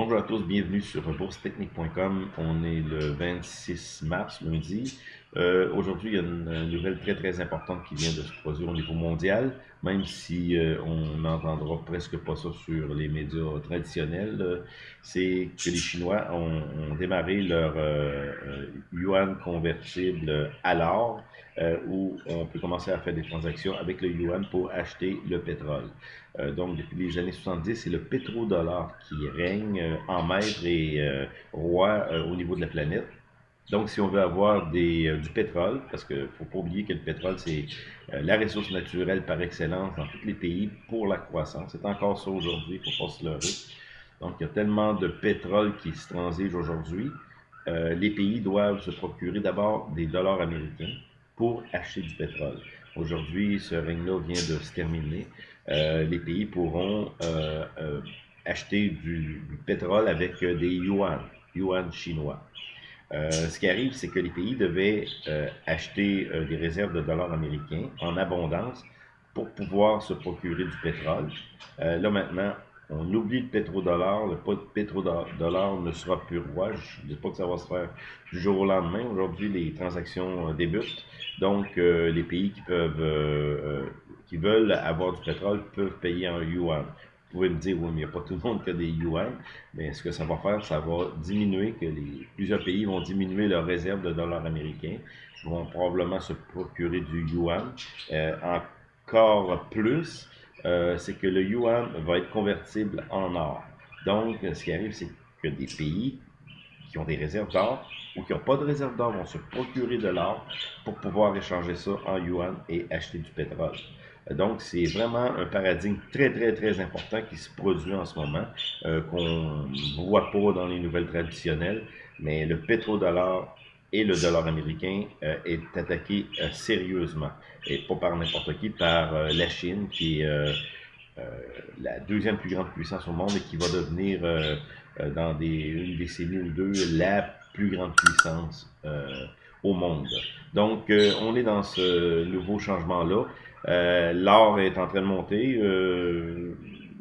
Bonjour à tous, bienvenue sur boursetechnique.com. On est le 26 mars, lundi. Euh, aujourd'hui, il y a une nouvelle très très importante qui vient de se produire au niveau mondial, même si euh, on n'entendra presque pas ça sur les médias traditionnels. Euh, c'est que les Chinois ont, démarré leur yuan convertible à l'or, où on peut commencer à faire des transactions avec le yuan pour acheter le pétrole. donc, depuis les années 70, c'est le pétrodollar qui règne en maître et roi au niveau de la planète. Donc, si on veut avoir euh, du pétrole, parce qu'il ne faut pas oublier que le pétrole, c'est euh, la ressource naturelle par excellence dans tous les pays pour la croissance. C'est encore ça aujourd'hui, il ne faut pas se leurrer. Donc, il y a tellement de pétrole qui se transige aujourd'hui. Euh, les pays doivent se procurer d'abord des dollars américains pour acheter du pétrole. Aujourd'hui, ce règne-là vient de se terminer. les pays pourront acheter du, du, pétrole avec des yuan, yuan chinois. Euh, ce qui arrive, c'est que les pays devaient euh, acheter euh, des réserves de dollars américains en abondance pour pouvoir se procurer du pétrole. là maintenant, on oublie le pétrodollar. Le pétrodollar ne sera plus roi. Je ne dis pas que ça va se faire du jour au lendemain. Aujourd'hui, les transactions débutent. Donc, les pays qui peuvent, qui veulent avoir du pétrole peuvent payer en yuan. Vous pouvez me dire, oui, mais il n'y a pas tout le monde qui a des yuan. Mais ce que ça va faire, ça va diminuer, que les, plusieurs pays vont diminuer leurs réserves de dollars américains, vont probablement se procurer du yuan. Euh, encore plus, euh, c'est que le yuan va être convertible en or. Donc, ce qui arrive, c'est que des pays qui ont des réserves d'or ou qui n'ont pas de réserves d'or vont se procurer de l'or pour pouvoir échanger ça en yuan et acheter du pétrole. Donc, c'est vraiment un paradigme très, très, très important qui se produit en ce moment, euh, qu'on ne voit pas dans les nouvelles traditionnelles, mais le pétrodollar et le dollar américain euh, est attaqué euh, sérieusement, et pas par n'importe qui, par la Chine, qui est la deuxième plus grande puissance au monde et qui va devenir, dans des, une décennie ou deux, la plus grande puissance au monde. Donc, on est dans ce nouveau changement-là. Euh, L'or est en train de monter.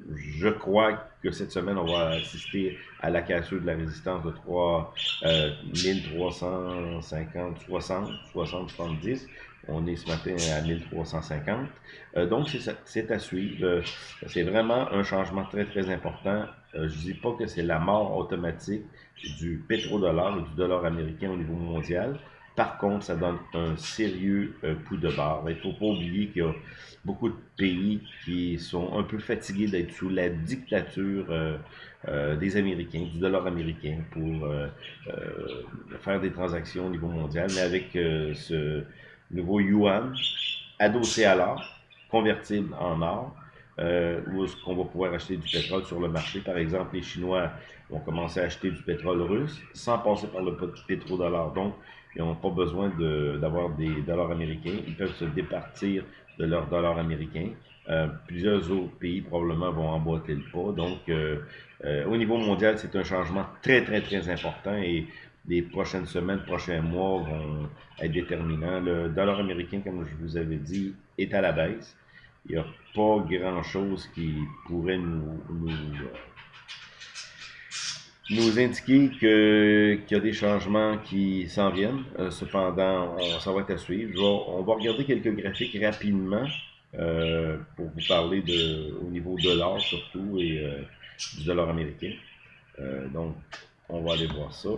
Euh, je crois que cette semaine, on va assister à la cassure de la résistance de 3, euh, 1350, 60, 60, 70. On est ce matin à 1350. Euh, donc, c'est à suivre. Euh, c'est vraiment un changement très, très important. je ne dis pas que c'est la mort automatique du pétrodollar et du dollar américain au niveau mondial. Par contre, ça donne un sérieux euh, coup de barre. Il ne faut pas oublier qu'il y a beaucoup de pays qui sont un peu fatigués d'être sous la dictature euh, euh, des Américains, du dollar américain, pour faire des transactions au niveau mondial. Mais avec ce nouveau yuan adossé à l'or, convertible en or, euh, où est-ce qu'on va pouvoir acheter du pétrole sur le marché? Par exemple, les Chinois vont commencer à acheter du pétrole russe sans passer par le pétrodollar. Donc, ils n'ont pas besoin d'avoir des dollars américains. Ils peuvent se départir de leurs dollars américains. Euh, plusieurs autres pays probablement vont emboîter le pas. Donc, euh, euh, au niveau mondial, c'est un changement très, très, très important et les prochaines semaines, prochains mois vont être déterminants. Le dollar américain, comme je vous avais dit, est à la baisse il n'y a pas grand-chose qui pourrait nous, nous, indiquer qu'il y a des changements qui s'en viennent. Euh, cependant, on, ça va être à suivre. on va regarder quelques graphiques rapidement euh, pour vous parler de, au niveau de l'or surtout et euh, du dollar américain. donc, on va aller voir ça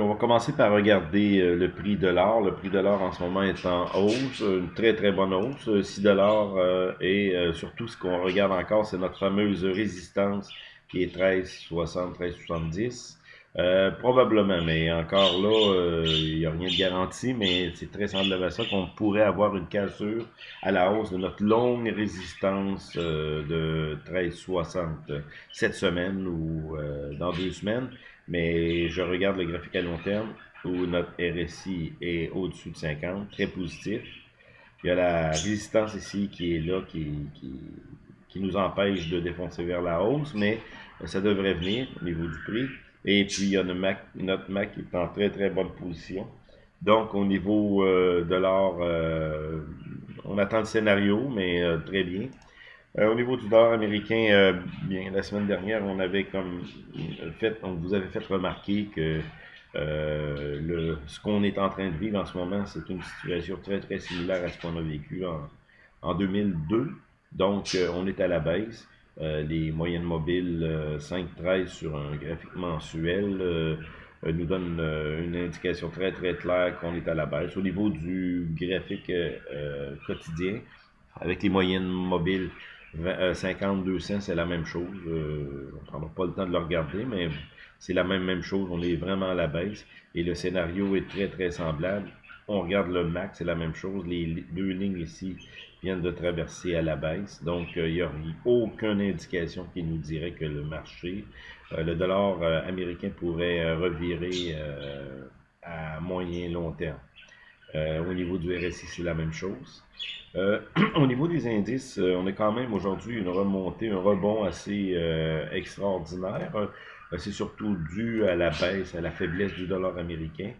on va commencer par regarder euh, le prix de l'or. Le prix de l'or en ce moment est en hausse, une très très bonne hausse, 6 dollars. Euh, et euh, surtout, ce qu'on regarde encore, c'est notre fameuse résistance qui est 13,60, 13,70. Euh, probablement, mais encore là, il n'y a rien de garanti, mais c'est très semblable à ça qu'on pourrait avoir une cassure à la hausse de notre longue résistance de 13,60 cette semaine ou dans deux semaines mais je regarde le graphique à long terme où notre RSI est au-dessus de 50, très positif. Il y a la résistance ici qui est là, qui, qui, nous empêche de défoncer vers la hausse, mais ça devrait venir au niveau du prix. Et puis, il y a notre Mac, notre Mac qui est en très, très bonne position. Donc, au niveau euh, de l'or, euh, on attend le scénario, mais euh, très bien. Euh, au niveau du dollar américain, euh, bien, la semaine dernière, on avait comme fait, on vous avait fait remarquer que euh, le, ce qu'on est en train de vivre en ce moment, c'est une situation très très similaire à ce qu'on a vécu en, en 2002. Donc, on est à la baisse. les moyennes mobiles 5-13 sur un graphique mensuel nous donnent une indication très très claire qu'on est à la baisse. Au niveau du graphique quotidien, avec les moyennes mobiles 50, 200, c'est la même chose. Euh, on ne prendra pas le temps de le regarder, mais c'est la même, même chose. On est vraiment à la baisse et le scénario est très, très semblable. On regarde le max, c'est la même chose. Les deux lignes ici viennent de traverser à la baisse. Donc, euh, il n'y a aucune indication qui nous dirait que le marché, euh, le dollar américain pourrait revirer à moyen long terme. Euh, au niveau du RSI, c'est la même chose. Euh, au niveau des indices, euh, on a quand même aujourd'hui une remontée, un rebond assez extraordinaire. c'est surtout dû à la baisse, à la faiblesse du dollar américain.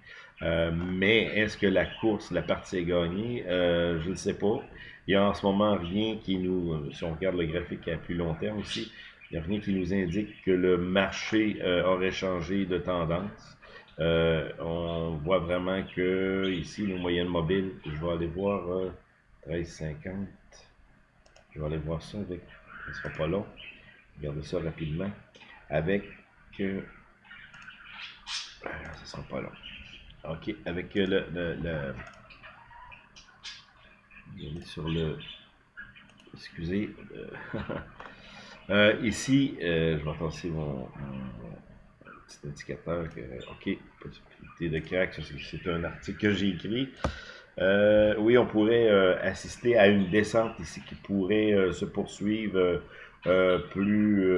mais est-ce que la course, la partie est gagnée? je ne sais pas. Il n'y a en ce moment rien qui nous, si on regarde le graphique à plus long terme aussi, il n'y a rien qui nous indique que le marché aurait changé de tendance. Euh, on voit vraiment que ici, les moyennes mobiles, je vais aller voir euh, 13,50. Je vais aller voir ça avec, ce sera pas long. Regardez ça rapidement. Avec, euh, ah, ça sera pas long. Ok, avec le, le, sur le, excusez, euh, ici, je vais passer mon petit indicateur que, OK, possibilité de crack, c'est un article que j'ai écrit. Euh, oui, on pourrait euh, assister à une descente ici qui pourrait euh, se poursuivre plus,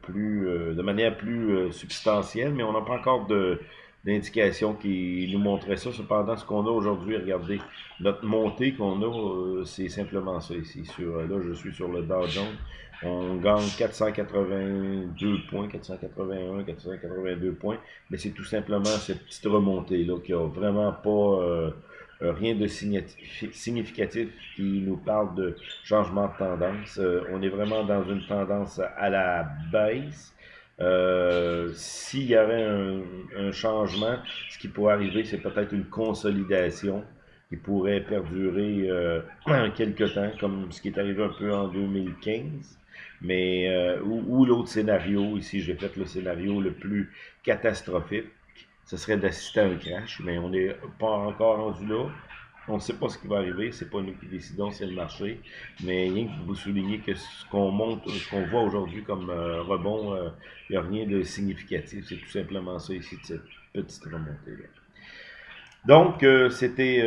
plus de manière plus substantielle, mais on n'a pas encore de d'indications qui nous montrait ça. Cependant, ce qu'on a aujourd'hui, regardez, notre montée qu'on a, c'est simplement ça ici. Sur, là, je suis sur le Dow Jones. On gagne 482 points, 481, 482 points, mais c'est tout simplement cette petite remontée-là qui a vraiment pas euh, rien de significatif qui nous parle de changement de tendance. Euh, on est vraiment dans une tendance à la baisse. Euh, S'il y avait un, changement, ce qui pourrait arriver, c'est peut-être une consolidation qui pourrait perdurer euh, quelques temps, comme ce qui est arrivé un peu en 2015. Mais euh, ou, l'autre scénario, ici j'ai fait le scénario le plus catastrophique, ce serait d'assister à un crash, mais on n'est pas encore rendu là. On ne sait pas ce qui va arriver, c'est pas nous qui décidons, c'est le marché. Mais rien que vous souligner que ce qu'on monte, ce qu'on voit aujourd'hui comme euh, rebond, il euh, n'y a rien de significatif. C'est tout simplement ça ici, cette petite remontée-là. Donc, euh, c'était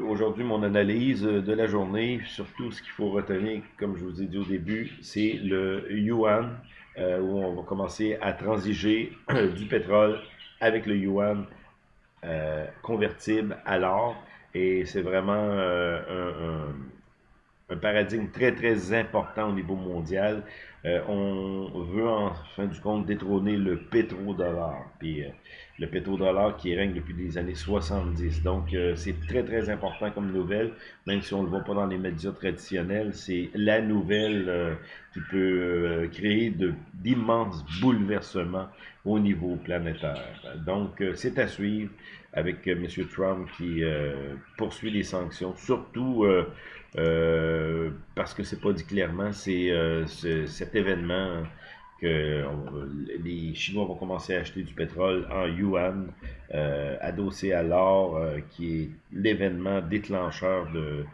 aujourd'hui mon analyse de la journée. Surtout, ce qu'il faut retenir, comme je vous ai dit au début, c'est le yuan, où on va commencer à transiger du pétrole avec le yuan convertible à l'or. Et c'est vraiment un, un, paradigme très, très important au niveau mondial. on veut, en fin du compte, détrôner le pétrodollar. Puis, le pétrodollar qui règne depuis les années 70. Donc, euh, c'est très, très important comme nouvelle, même si on ne le voit pas dans les médias traditionnels. C'est la nouvelle euh, qui peut euh, créer d'immenses bouleversements au niveau planétaire. Donc, c'est à suivre avec M. Trump qui poursuit les sanctions, surtout parce que c'est pas dit clairement, c'est cet événement que euh, les Chinois vont commencer à acheter du pétrole en yuan, euh, adossé à l'or, euh, qui est l'événement déclencheur de,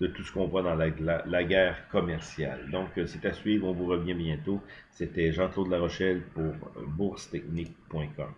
de, tout ce qu'on voit dans la, la, guerre commerciale. Donc, c'est à suivre, on vous revient bientôt. C'était Jean-Claude Larochelle pour boursetechnique.com.